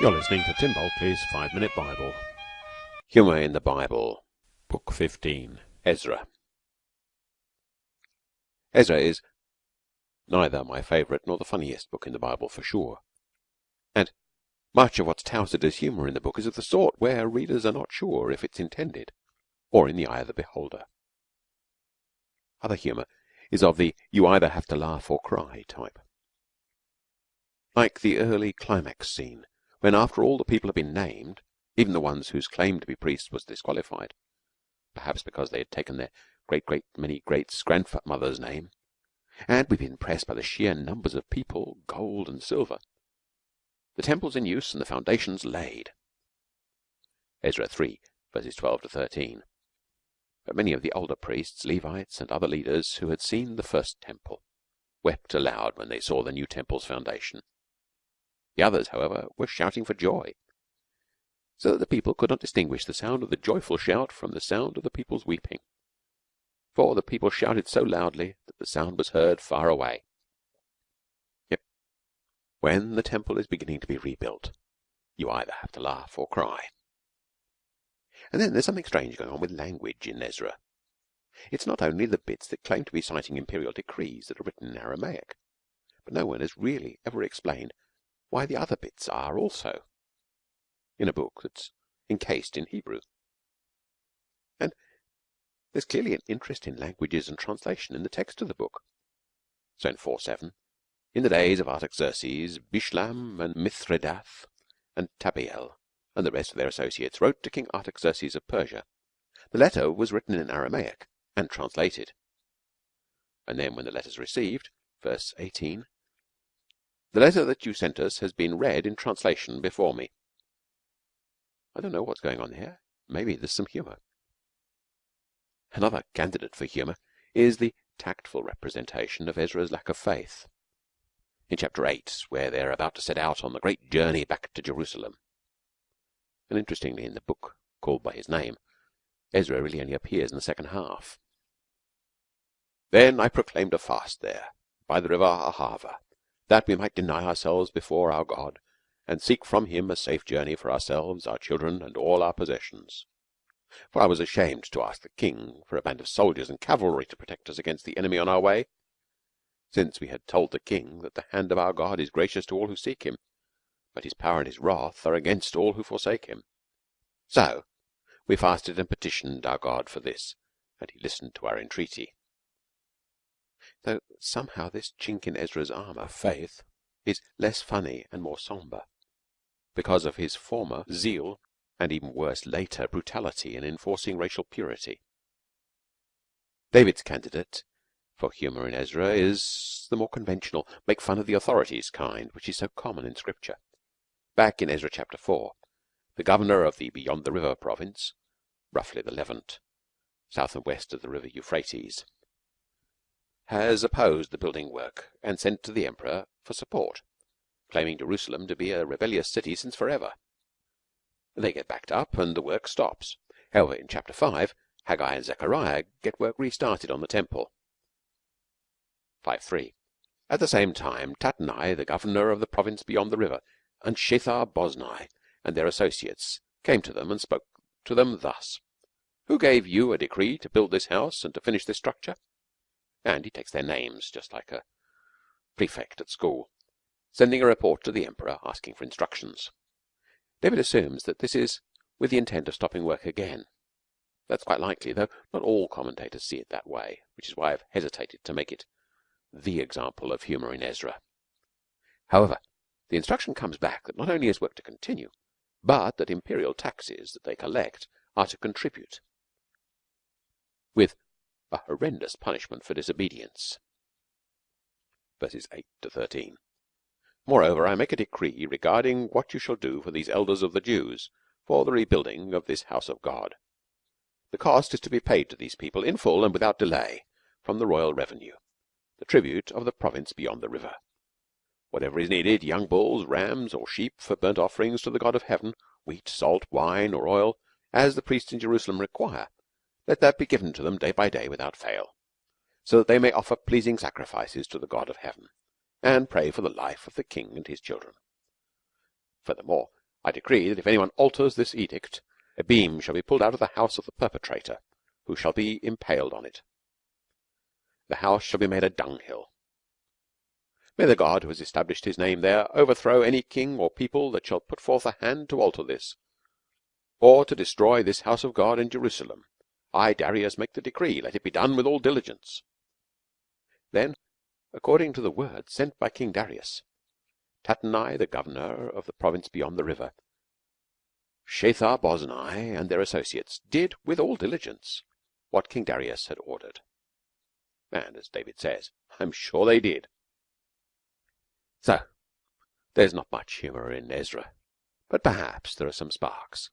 You're listening to Tim Bulkeley's Five Minute Bible. Humour in the Bible, Book 15. Ezra. Ezra is neither my favourite nor the funniest book in the Bible for sure. And much of what's touted as humour in the book is of the sort where readers are not sure if it's intended or in the eye of the beholder. Other humour is of the you either have to laugh or cry type. Like the early climax scene when after all the people have been named, even the ones whose claim to be priests was disqualified, perhaps because they had taken their great great many greats grandmother's name, and we've been impressed by the sheer numbers of people, gold and silver, the temples in use and the foundations laid. Ezra 3 verses 12 to 13. But many of the older priests, Levites, and other leaders who had seen the first temple wept aloud when they saw the new temple's foundation. The others, however, were shouting for joy, so that the people could not distinguish the sound of the joyful shout from the sound of the people's weeping. For the people shouted so loudly that the sound was heard far away. Yet, when the temple is beginning to be rebuilt, you either have to laugh or cry. And then there's something strange going on with language in Ezra. It's not only the bits that claim to be citing imperial decrees that are written in Aramaic, but no one has really ever explained why the other bits are also in a book that's encased in Hebrew. And there's clearly an interest in languages and translation in the text of the book. So in 4.7, in the days of Artaxerxes, Bishlam and Mithredath and Tabeel and the rest of their associates wrote to King Artaxerxes of Persia. The letter was written in Aramaic and translated. And then when the letter's received, verse 18, the letter that you sent us has been read in translation before me. I don't know what's going on here. Maybe there's some humour. Another candidate for humour is the tactful representation of Ezra's lack of faith. In chapter 8, where they're about to set out on the great journey back to Jerusalem. And interestingly, in the book called by his name, Ezra really only appears in the second half. Then I proclaimed a fast there, by the river Ahava, that we might deny ourselves before our God, and seek from him a safe journey for ourselves, our children, and all our possessions. For I was ashamed to ask the king for a band of soldiers and cavalry to protect us against the enemy on our way, since we had told the king that the hand of our God is gracious to all who seek him, but his power and his wrath are against all who forsake him. So we fasted and petitioned our God for this, and he listened to our entreaty though somehow this chink in Ezra's armour, faith, is less funny and more sombre, because of his former zeal and even worse later brutality in enforcing racial purity. David's candidate for humour in Ezra is the more conventional, make fun of the authorities kind, which is so common in Scripture. Back in Ezra chapter 4, the governor of the Beyond the River province, roughly the Levant, south and west of the river Euphrates, has opposed the building work and sent to the Emperor for support, claiming Jerusalem to be a rebellious city since forever. They get backed up and the work stops. However, in chapter 5, Haggai and Zechariah get work restarted on the temple. 5.3 At the same time, Tatnai, the governor of the province beyond the river, and Shethar Boznai and their associates came to them and spoke to them thus Who gave you a decree to build this house and to finish this structure? And he takes their names just like a prefect at school, sending a report to the Emperor asking for instructions. David assumes that this is with the intent of stopping work again. That's quite likely, though not all commentators see it that way, which is why I've hesitated to make it the example of humour in Ezra. However, the instruction comes back that not only is work to continue, but that imperial taxes that they collect are to contribute, with a horrendous punishment for disobedience. Verses 8 to 13. Moreover, I make a decree regarding what you shall do for these elders of the Jews for the rebuilding of this house of God. The cost is to be paid to these people in full and without delay from the royal revenue, the tribute of the province beyond the river. Whatever is needed, young bulls, rams, or sheep for burnt offerings to the God of heaven, wheat, salt, wine, or oil, as the priests in Jerusalem require, let that be given to them day by day without fail, so that they may offer pleasing sacrifices to the God of heaven, and pray for the life of the king and his children. Furthermore, I decree that if anyone alters this edict, a beam shall be pulled out of the house of the perpetrator, who shall be impaled on it. The house shall be made a dunghill. May the God who has established his name there overthrow any king or people that shall put forth a hand to alter this, or to destroy this house of God in Jerusalem. I, Darius, make the decree. Let it be done with all diligence. Then, according to the word sent by King Darius, Tattenai, the governor of the province beyond the river, Shethar Boznai and their associates, did with all diligence what King Darius had ordered. And, as David says, I'm sure they did. So there's not much humour in Ezra, but perhaps there are some sparks.